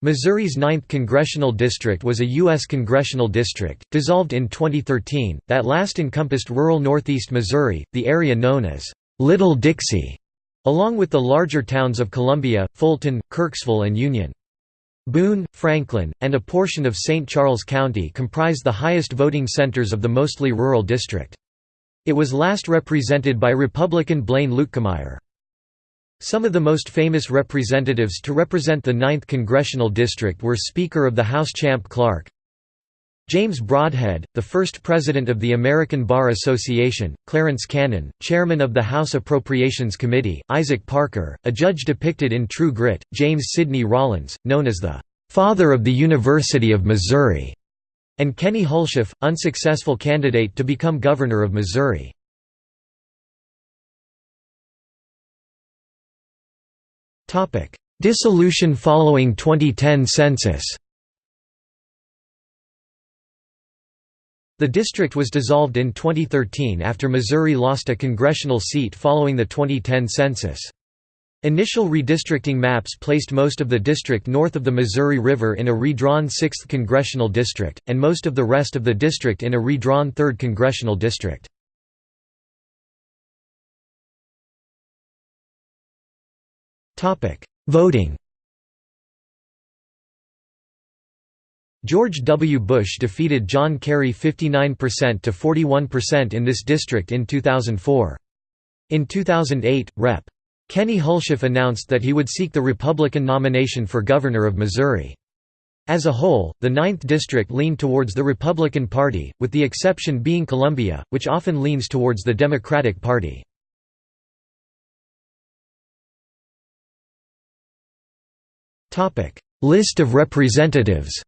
Missouri's 9th Congressional District was a U.S. congressional district, dissolved in 2013, that last encompassed rural northeast Missouri, the area known as Little Dixie, along with the larger towns of Columbia, Fulton, Kirksville and Union. Boone, Franklin, and a portion of St. Charles County comprise the highest voting centers of the mostly rural district. It was last represented by Republican Blaine Luetkemeyer. Some of the most famous representatives to represent the 9th Congressional District were Speaker of the House Champ Clark, James Broadhead, the first president of the American Bar Association, Clarence Cannon, chairman of the House Appropriations Committee, Isaac Parker, a judge depicted in True Grit, James Sidney Rollins, known as the "'Father of the University of Missouri' and Kenny Hulshof, unsuccessful candidate to become governor of Missouri. Dissolution following 2010 census The district was dissolved in 2013 after Missouri lost a congressional seat following the 2010 census. Initial redistricting maps placed most of the district north of the Missouri River in a redrawn 6th congressional district, and most of the rest of the district in a redrawn 3rd congressional district. Voting George W. Bush defeated John Kerry 59% to 41% in this district in 2004. In 2008, Rep. Kenny Hulshof announced that he would seek the Republican nomination for governor of Missouri. As a whole, the 9th District leaned towards the Republican Party, with the exception being Columbia, which often leans towards the Democratic Party. List of representatives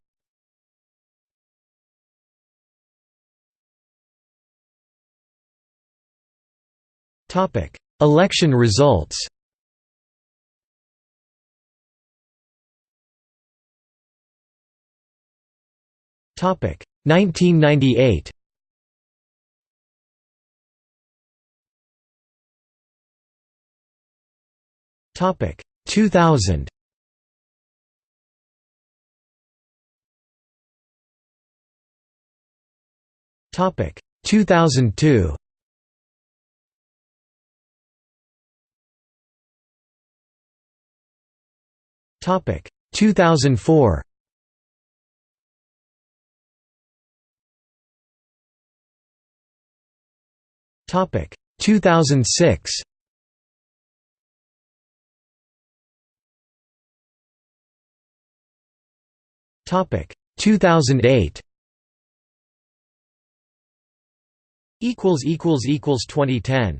Topic: Election results Topic. 1998 Topic. 2000 Topic. 2002 Topic. 2004 Topic. 2006 Topic. 2008 equals equals equals 2010